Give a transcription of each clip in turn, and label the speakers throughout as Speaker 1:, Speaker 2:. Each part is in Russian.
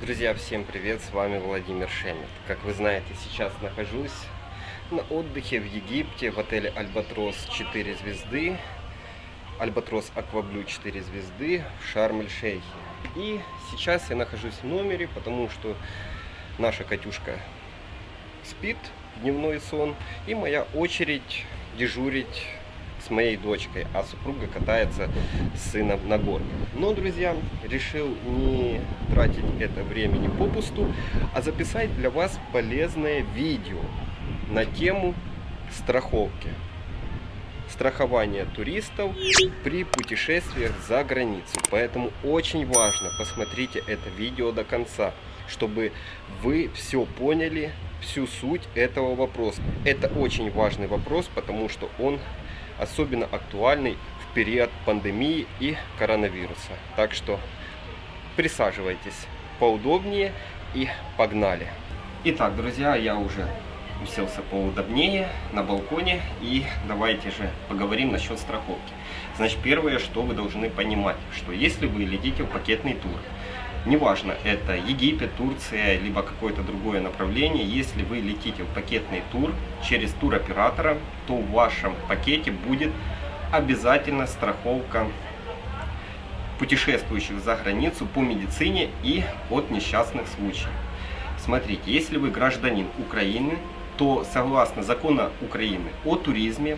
Speaker 1: Друзья, всем привет, с вами Владимир Шемет. Как вы знаете, сейчас нахожусь на отдыхе в Египте в отеле Альбатрос 4 звезды, Альбатрос Акваблю 4 звезды в Шарм-эль-Шейхе. И сейчас я нахожусь в номере, потому что наша Катюшка спит, дневной сон, и моя очередь дежурить с моей дочкой, а супруга катается с сыном на горках. Но, друзья, решил не тратить это времени попусту, а записать для вас полезное видео на тему страховки. Страхование туристов при путешествиях за границу. Поэтому очень важно, посмотрите это видео до конца, чтобы вы все поняли, всю суть этого вопроса. Это очень важный вопрос, потому что он особенно актуальный в период пандемии и коронавируса. Так что присаживайтесь поудобнее и погнали. Итак, друзья, я уже уселся поудобнее на балконе и давайте же поговорим насчет страховки. Значит, первое, что вы должны понимать, что если вы летите в пакетный тур, Неважно, это Египет, Турция, либо какое-то другое направление. Если вы летите в пакетный тур через туроператора, то в вашем пакете будет обязательно страховка путешествующих за границу по медицине и от несчастных случаев. Смотрите, если вы гражданин Украины, то согласно закону Украины о туризме,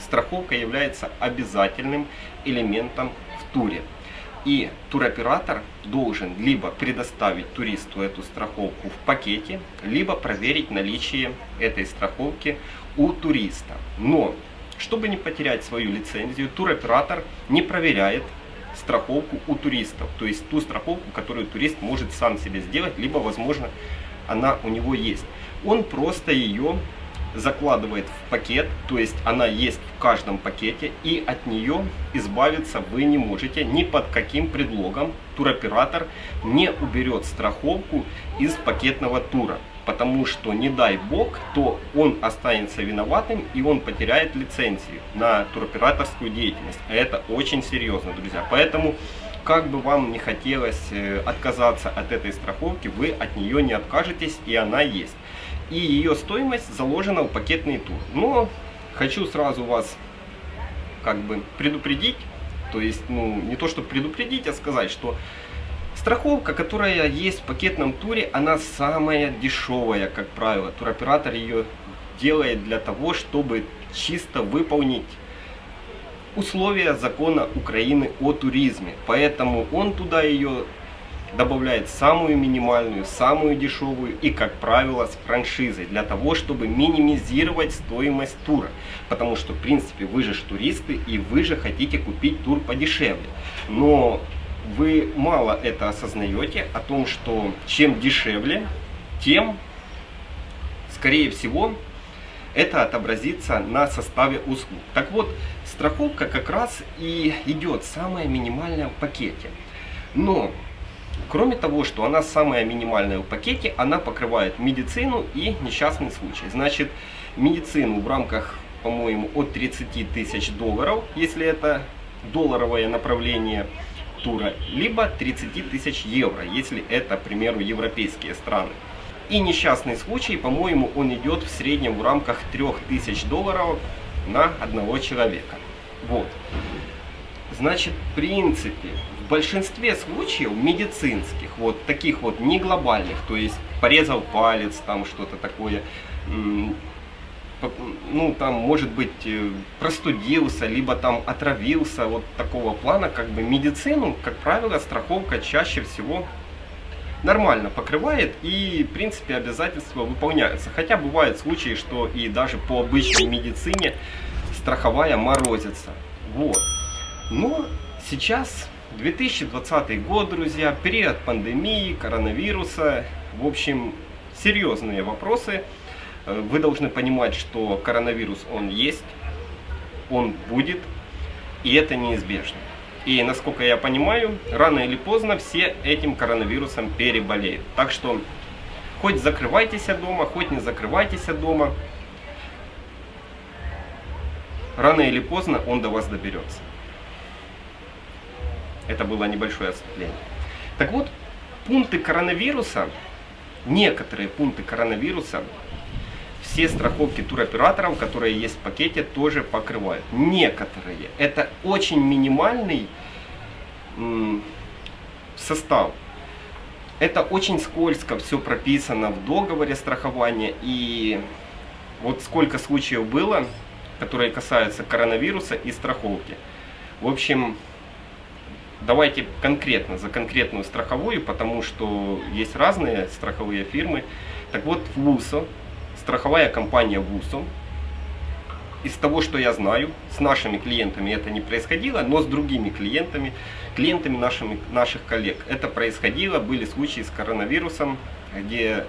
Speaker 1: страховка является обязательным элементом в туре. И туроператор должен либо предоставить туристу эту страховку в пакете, либо проверить наличие этой страховки у туриста. Но, чтобы не потерять свою лицензию, туроператор не проверяет страховку у туристов. То есть ту страховку, которую турист может сам себе сделать, либо, возможно, она у него есть. Он просто ее закладывает в пакет, то есть она есть в каждом пакете, и от нее избавиться вы не можете ни под каким предлогом. Туроператор не уберет страховку из пакетного тура, потому что не дай бог, то он останется виноватым и он потеряет лицензию на туроператорскую деятельность. Это очень серьезно, друзья. Поэтому как бы вам не хотелось э, отказаться от этой страховки, вы от нее не откажетесь и она есть и ее стоимость заложена в пакетный тур. Но хочу сразу вас как бы предупредить, то есть, ну, не то, чтобы предупредить, а сказать, что страховка, которая есть в пакетном туре, она самая дешевая, как правило. Туроператор ее делает для того, чтобы чисто выполнить условия закона Украины о туризме. Поэтому он туда ее добавляет самую минимальную, самую дешевую и, как правило, с франшизой, для того, чтобы минимизировать стоимость тура. Потому что, в принципе, вы же туристы и вы же хотите купить тур подешевле. Но вы мало это осознаете, о том, что чем дешевле, тем, скорее всего, это отобразится на составе услуг. Так вот, страховка как раз и идет самая минимальная в пакете. Но Кроме того, что она самая минимальная в пакете, она покрывает медицину и несчастный случай. Значит, медицину в рамках, по-моему, от 30 тысяч долларов, если это долларовое направление тура, либо 30 тысяч евро, если это, к примеру, европейские страны. И несчастный случай, по-моему, он идет в среднем в рамках 3000 долларов на одного человека. Вот. Значит, в принципе, большинстве случаев медицинских, вот таких вот не глобальных, то есть порезал палец, там что-то такое, ну там может быть э, простудился, либо там отравился, вот такого плана, как бы медицину, как правило, страховка чаще всего нормально покрывает и в принципе обязательства выполняются. Хотя бывают случаи, что и даже по обычной медицине страховая морозится. Вот. Но сейчас 2020 год, друзья, период пандемии, коронавируса. В общем, серьезные вопросы. Э, вы должны понимать, что коронавирус, он есть, он будет, и это неизбежно. И, насколько я понимаю, рано или поздно все этим коронавирусом переболеют. Так что, хоть закрывайтесь дома, хоть не закрывайтесь дома, рано или поздно он до вас доберется. Это было небольшое отступление. Так вот, пункты коронавируса, некоторые пункты коронавируса, все страховки туроператоров, которые есть в пакете, тоже покрывают. Некоторые. Это очень минимальный состав. Это очень скользко все прописано в договоре страхования. И вот сколько случаев было, которые касаются коронавируса и страховки. В общем, давайте конкретно за конкретную страховую, потому что есть разные страховые фирмы. Так вот, в ВУСО, страховая компания ВУСО, из того, что я знаю, с нашими клиентами это не происходило, но с другими клиентами, клиентами нашими, наших коллег это происходило. Были случаи с коронавирусом, где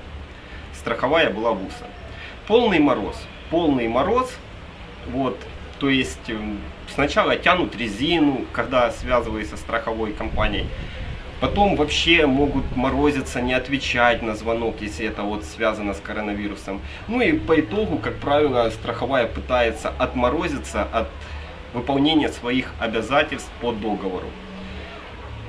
Speaker 1: страховая была ВУСа. Полный мороз. Полный мороз. Вот, то есть эм, сначала тянут резину, когда связываются со страховой компанией. Потом вообще могут морозиться, не отвечать на звонок, если это вот связано с коронавирусом. Ну и по итогу, как правило, страховая пытается отморозиться от выполнения своих обязательств по договору.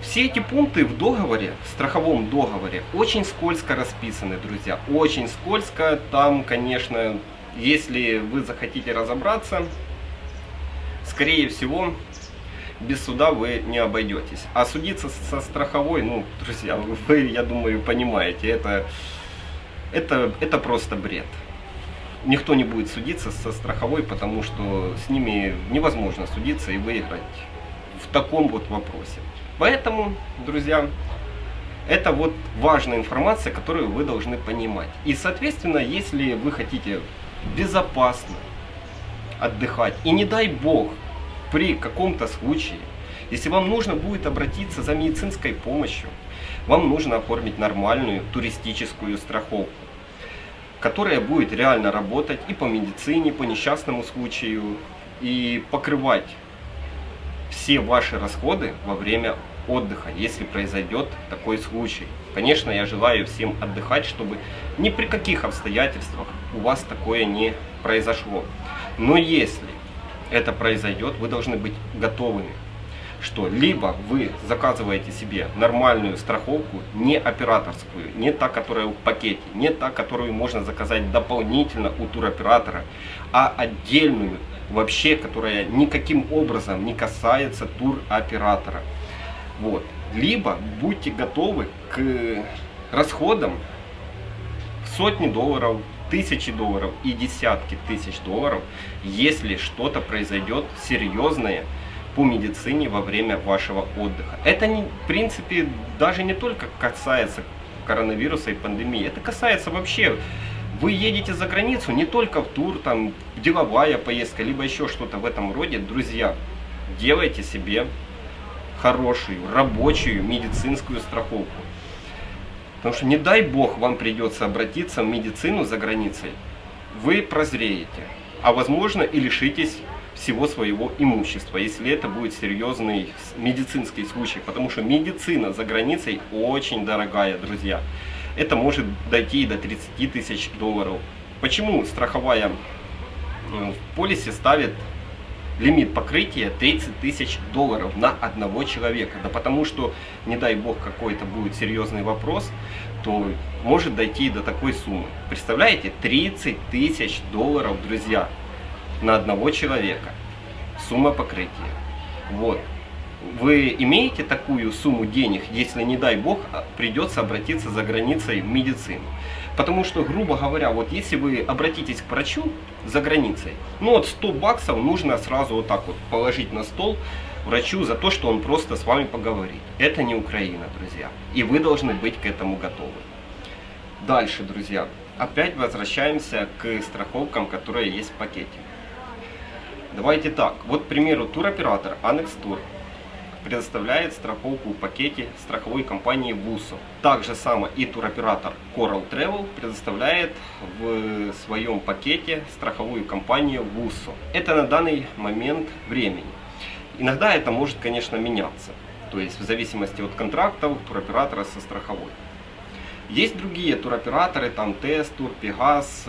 Speaker 1: Все эти пункты в договоре, в страховом договоре, очень скользко расписаны, друзья. Очень скользко. Там, конечно, если вы захотите разобраться, скорее всего, без суда вы не обойдетесь. А судиться со страховой, ну, друзья, вы, я думаю, понимаете, это, это, это просто бред. Никто не будет судиться со страховой, потому что с ними невозможно судиться и выиграть в таком вот вопросе. Поэтому, друзья, это вот важная информация, которую вы должны понимать. И, соответственно, если вы хотите безопасно отдыхать, и не дай бог, при каком-то случае, если вам нужно будет обратиться за медицинской помощью, вам нужно оформить нормальную туристическую страховку, которая будет реально работать и по медицине, по несчастному случаю, и покрывать все ваши расходы во время отдыха, если произойдет такой случай. Конечно, я желаю всем отдыхать, чтобы ни при каких обстоятельствах у вас такое не произошло. Но если это произойдет, вы должны быть готовыми, что либо вы заказываете себе нормальную страховку, не операторскую, не та, которая в пакете, не та, которую можно заказать дополнительно у туроператора, а отдельную, вообще, которая никаким образом не касается туроператора. Вот. Либо будьте готовы к расходам в сотни долларов, тысячи долларов и десятки тысяч долларов, если что-то произойдет серьезное по медицине во время вашего отдыха. Это, не, в принципе, даже не только касается коронавируса и пандемии, это касается вообще вы едете за границу не только в тур, там деловая поездка, либо еще что-то в этом роде, друзья, делайте себе хорошую, рабочую медицинскую страховку. Потому что не дай бог вам придется обратиться в медицину за границей, вы прозреете, а возможно и лишитесь всего своего имущества, если это будет серьезный медицинский случай. Потому что медицина за границей очень дорогая, друзья. Это может дойти до 30 тысяч долларов. Почему страховая э, в полисе ставит лимит покрытия 30 тысяч долларов на одного человека. Да потому что, не дай бог, какой-то будет серьезный вопрос, то может дойти до такой суммы. Представляете, 30 тысяч долларов, друзья, на одного человека. Сумма покрытия. Вот. Вы имеете такую сумму денег, если, не дай бог, придется обратиться за границей в медицину. Потому что, грубо говоря, вот если вы обратитесь к врачу за границей, ну вот 100 баксов нужно сразу вот так вот положить на стол врачу за то, что он просто с вами поговорит. Это не Украина, друзья. И вы должны быть к этому готовы. Дальше, друзья. Опять возвращаемся к страховкам, которые есть в пакете. Давайте так. Вот, к примеру, туроператор Annex Tour предоставляет страховку в пакете страховой компании ВУСО. Также само и туроператор Coral Travel предоставляет в своем пакете страховую компанию ВУСО. Это на данный момент времени. Иногда это может, конечно, меняться. То есть в зависимости от контрактов туроператора со страховой. Есть другие туроператоры, там Тест, Тур, Пегас,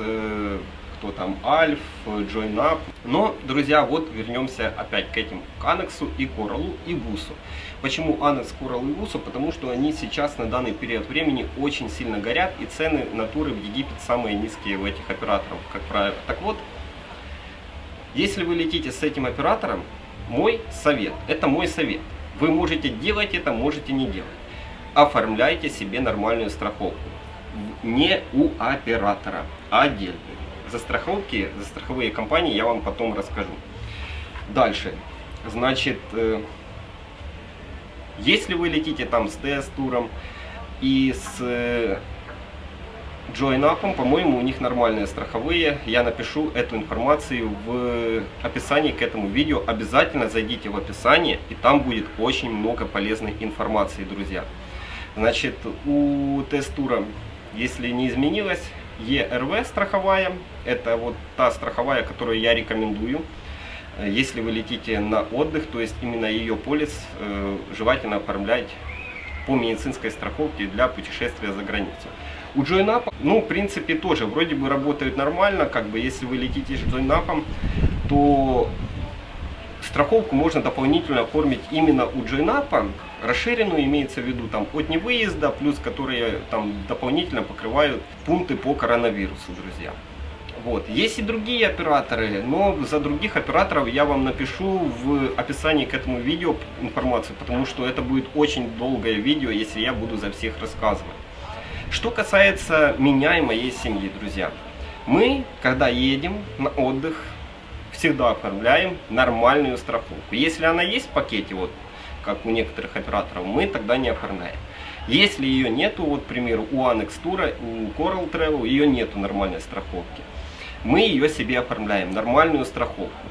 Speaker 1: э, то там Альф, JoinUp. Но, друзья, вот вернемся опять к этим, к Анексу и Коралу и Вусу. Почему Анекс, Корал и Вусу? Потому что они сейчас на данный период времени очень сильно горят и цены натуры в Египет самые низкие у этих операторов, как правило. Так вот, если вы летите с этим оператором, мой совет, это мой совет. Вы можете делать это, можете не делать. Оформляйте себе нормальную страховку. Не у оператора, а отдельно. За страховки, за страховые компании я вам потом расскажу. Дальше. Значит, э, если вы летите там с ТС-туром и с э, JoinUp, по-моему, у них нормальные страховые. Я напишу эту информацию в описании к этому видео. Обязательно зайдите в описание, и там будет очень много полезной информации, друзья. Значит, у тест-тура, если не изменилось, ERV страховая. Это вот та страховая, которую я рекомендую. Если вы летите на отдых, то есть именно ее полис э, желательно оформлять по медицинской страховке для путешествия за границу. У JoinUp, ну, в принципе, тоже вроде бы работают нормально, как бы, если вы летите с JoinUp, то страховку можно дополнительно оформить именно у JoinUp, расширенную имеется в виду там от невыезда, плюс которые там дополнительно покрывают пункты по коронавирусу, друзья. Вот. Есть и другие операторы, но за других операторов я вам напишу в описании к этому видео информацию, потому что это будет очень долгое видео, если я буду за всех рассказывать. Что касается меня и моей семьи, друзья. Мы, когда едем на отдых, всегда оформляем нормальную страховку. Если она есть в пакете, вот как у некоторых операторов, мы тогда не оформляем. Если ее нету, вот, к примеру, у Annex Tour, у Coral Travel, ее нету нормальной страховки. Мы ее себе оформляем, нормальную страховку.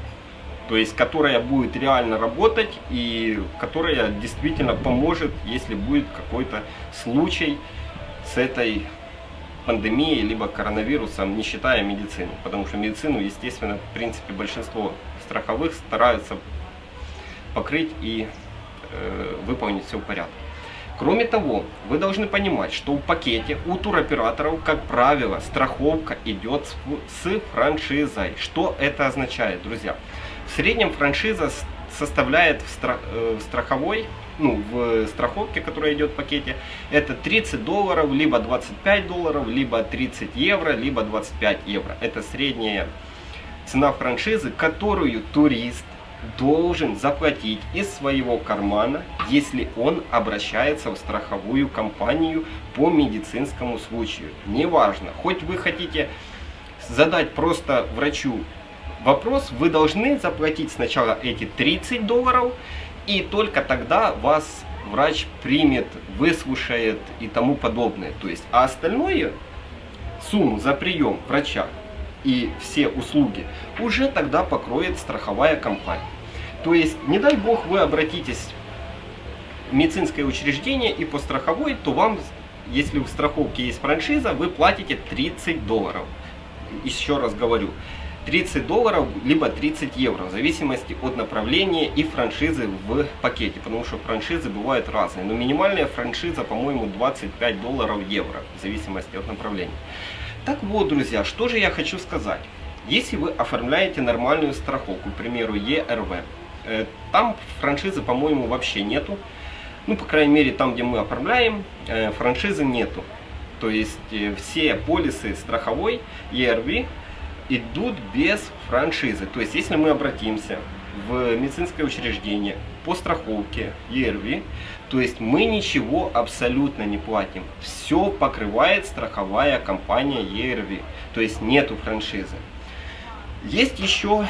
Speaker 1: То есть, которая будет реально работать и которая действительно поможет, если будет какой-то случай, с этой пандемией, либо коронавирусом, не считая медицину. Потому что медицину, естественно, в принципе, большинство страховых стараются покрыть и э, выполнить все в порядке. Кроме того, вы должны понимать, что в пакете у туроператоров, как правило, страховка идет с франшизой. Что это означает, друзья? В среднем франшиза составляет в, страх, э, в страховой ну, в страховке, которая идет в пакете, это 30 долларов, либо 25 долларов, либо 30 евро, либо 25 евро. Это средняя цена франшизы, которую турист должен заплатить из своего кармана, если он обращается в страховую компанию по медицинскому случаю. Неважно, хоть вы хотите задать просто врачу вопрос, вы должны заплатить сначала эти 30 долларов, и только тогда вас врач примет, выслушает и тому подобное. То есть, а остальное, сумму за прием врача и все услуги уже тогда покроет страховая компания. То есть, не дай бог вы обратитесь в медицинское учреждение и по страховой, то вам, если в страховке есть франшиза, вы платите 30 долларов. Еще раз говорю, 30 долларов, либо 30 евро, в зависимости от направления и франшизы в пакете, потому что франшизы бывают разные. Но минимальная франшиза, по-моему, 25 долларов евро, в зависимости от направления. Так вот, друзья, что же я хочу сказать. Если вы оформляете нормальную страховку, к примеру, ERV, э, там франшизы, по-моему, вообще нету. Ну, по крайней мере, там, где мы оформляем, э, франшизы нету. То есть э, все полисы страховой ERV идут без франшизы. То есть, если мы обратимся в медицинское учреждение по страховке ERV, то есть мы ничего абсолютно не платим. Все покрывает страховая компания ERV, то есть нету франшизы. Есть еще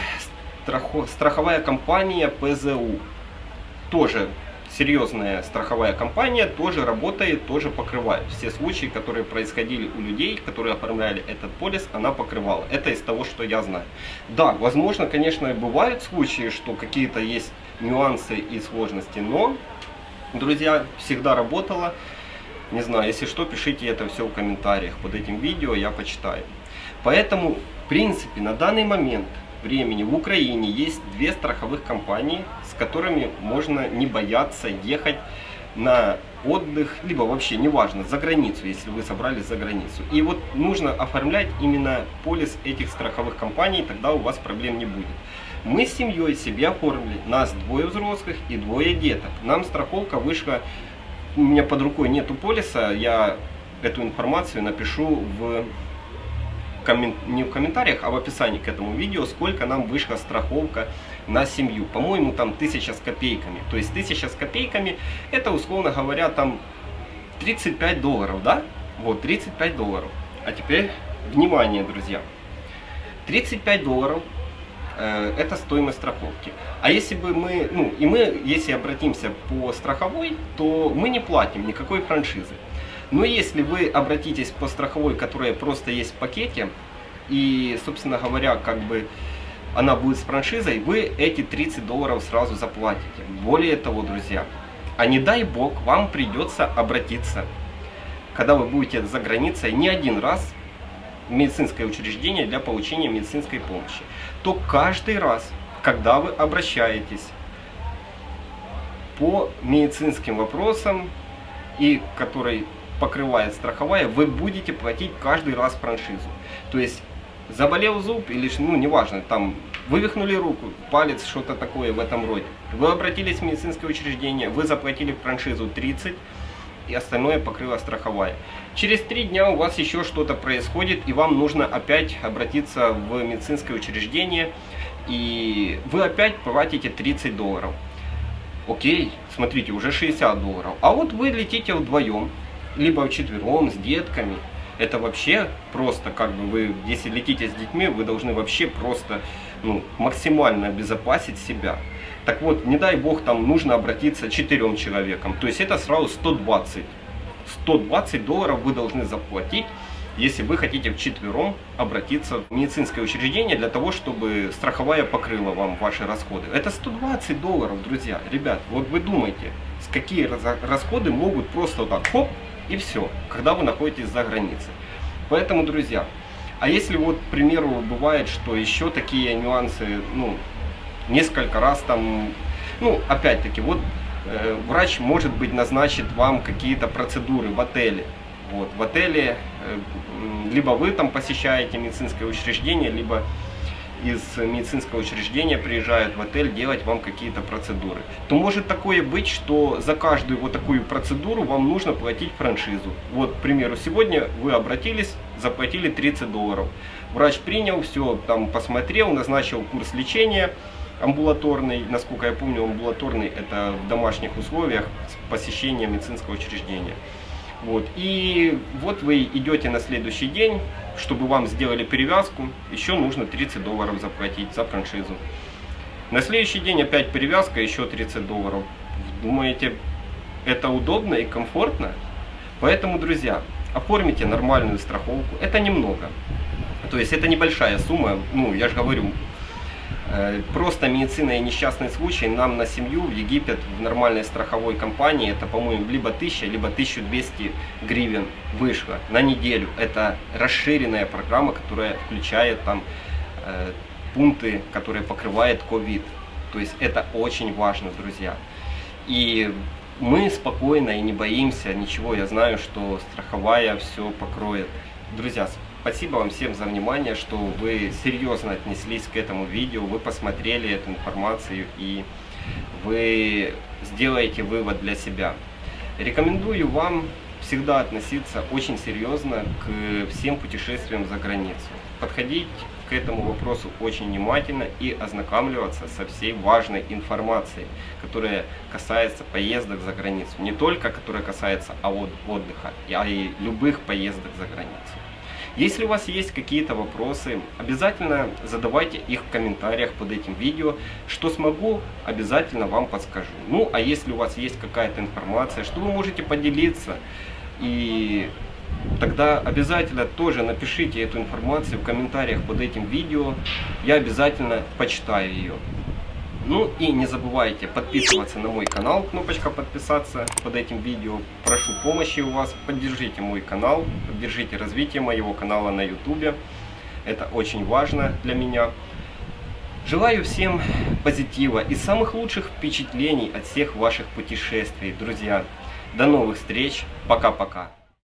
Speaker 1: страховая компания ПЗУ, тоже серьезная страховая компания тоже работает, тоже покрывает. Все случаи, которые происходили у людей, которые оформляли этот полис, она покрывала. Это из того, что я знаю. Да, возможно, конечно, бывают случаи, что какие-то есть нюансы и сложности, но, друзья, всегда работала. Не знаю, если что, пишите это все в комментариях под этим видео, я почитаю. Поэтому, в принципе, на данный момент времени в Украине есть две страховых компании, с которыми можно не бояться ехать на отдых, либо вообще, неважно, за границу, если вы собрались за границу. И вот нужно оформлять именно полис этих страховых компаний, тогда у вас проблем не будет. Мы с семьей себе оформили, нас двое взрослых и двое деток. Нам страховка вышла, у меня под рукой нету полиса, я эту информацию напишу в коммен... не в комментариях, а в описании к этому видео, сколько нам вышла страховка на семью. По-моему, там тысяча с копейками. То есть тысяча с копейками, это, условно говоря, там 35 долларов, да? Вот, 35 долларов. А теперь, внимание, друзья. 35 долларов э, это стоимость страховки. А если бы мы, ну, и мы, если обратимся по страховой, то мы не платим никакой франшизы. Но если вы обратитесь по страховой, которая просто есть в пакете, и, собственно говоря, как бы она будет с франшизой, вы эти 30 долларов сразу заплатите. Более того, друзья, а не дай бог, вам придется обратиться, когда вы будете за границей, не один раз в медицинское учреждение для получения медицинской помощи, то каждый раз, когда вы обращаетесь по медицинским вопросам, и который покрывает страховая, вы будете платить каждый раз франшизу. То есть заболел зуб или, ну, неважно, там, вывихнули руку, палец, что-то такое в этом роде. Вы обратились в медицинское учреждение, вы заплатили франшизу 30, и остальное покрыла страховая. Через три дня у вас еще что-то происходит, и вам нужно опять обратиться в медицинское учреждение, и вы опять платите 30 долларов. Окей, смотрите, уже 60 долларов. А вот вы летите вдвоем, либо вчетвером, с детками. Это вообще просто, как бы вы, если летите с детьми, вы должны вообще просто ну, максимально обезопасить себя. Так вот, не дай бог, там нужно обратиться четырем человекам. То есть это сразу 120. 120 долларов вы должны заплатить, если вы хотите вчетвером обратиться в медицинское учреждение для того, чтобы страховая покрыла вам ваши расходы. Это 120 долларов, друзья. Ребят, вот вы думаете, какие расходы могут просто вот так, хоп, и все, когда вы находитесь за границей. Поэтому, друзья, а если вот, к примеру, бывает, что еще такие нюансы, ну, несколько раз там, ну, опять-таки, вот э, врач, может быть, назначит вам какие-то процедуры в отеле. Вот, в отеле, э, либо вы там посещаете медицинское учреждение, либо из медицинского учреждения приезжают в отель делать вам какие-то процедуры, то может такое быть, что за каждую вот такую процедуру вам нужно платить франшизу. Вот, к примеру, сегодня вы обратились, заплатили 30 долларов. Врач принял, все там посмотрел, назначил курс лечения амбулаторный, насколько я помню, амбулаторный это в домашних условиях посещения медицинского учреждения. Вот. И вот вы идете на следующий день, чтобы вам сделали перевязку, еще нужно 30 долларов заплатить за франшизу. На следующий день опять перевязка, еще 30 долларов. Думаете, это удобно и комфортно? Поэтому, друзья, оформите нормальную страховку. Это немного. То есть это небольшая сумма. Ну, я же говорю, просто медицина и несчастный случай нам на семью в Египет в нормальной страховой компании это, по-моему, либо 1000, либо 1200 гривен вышло на неделю. Это расширенная программа, которая включает там э, пункты, которые покрывает COVID. То есть это очень важно, друзья. И мы спокойно и не боимся ничего. Я знаю, что страховая все покроет. Друзья, Спасибо вам всем за внимание, что вы серьезно отнеслись к этому видео, вы посмотрели эту информацию и вы сделаете вывод для себя. Рекомендую вам всегда относиться очень серьезно к всем путешествиям за границу. Подходить к этому вопросу очень внимательно и ознакомливаться со всей важной информацией, которая касается поездок за границу. Не только которая касается отдыха, а и любых поездок за границу. Если у вас есть какие-то вопросы, обязательно задавайте их в комментариях под этим видео. Что смогу, обязательно вам подскажу. Ну, а если у вас есть какая-то информация, что вы можете поделиться, и тогда обязательно тоже напишите эту информацию в комментариях под этим видео. Я обязательно почитаю ее. Ну и не забывайте подписываться на мой канал, кнопочка подписаться под этим видео. Прошу помощи у вас, поддержите мой канал, поддержите развитие моего канала на YouTube. Это очень важно для меня. Желаю всем позитива и самых лучших впечатлений от всех ваших путешествий, друзья. До новых встреч. Пока-пока.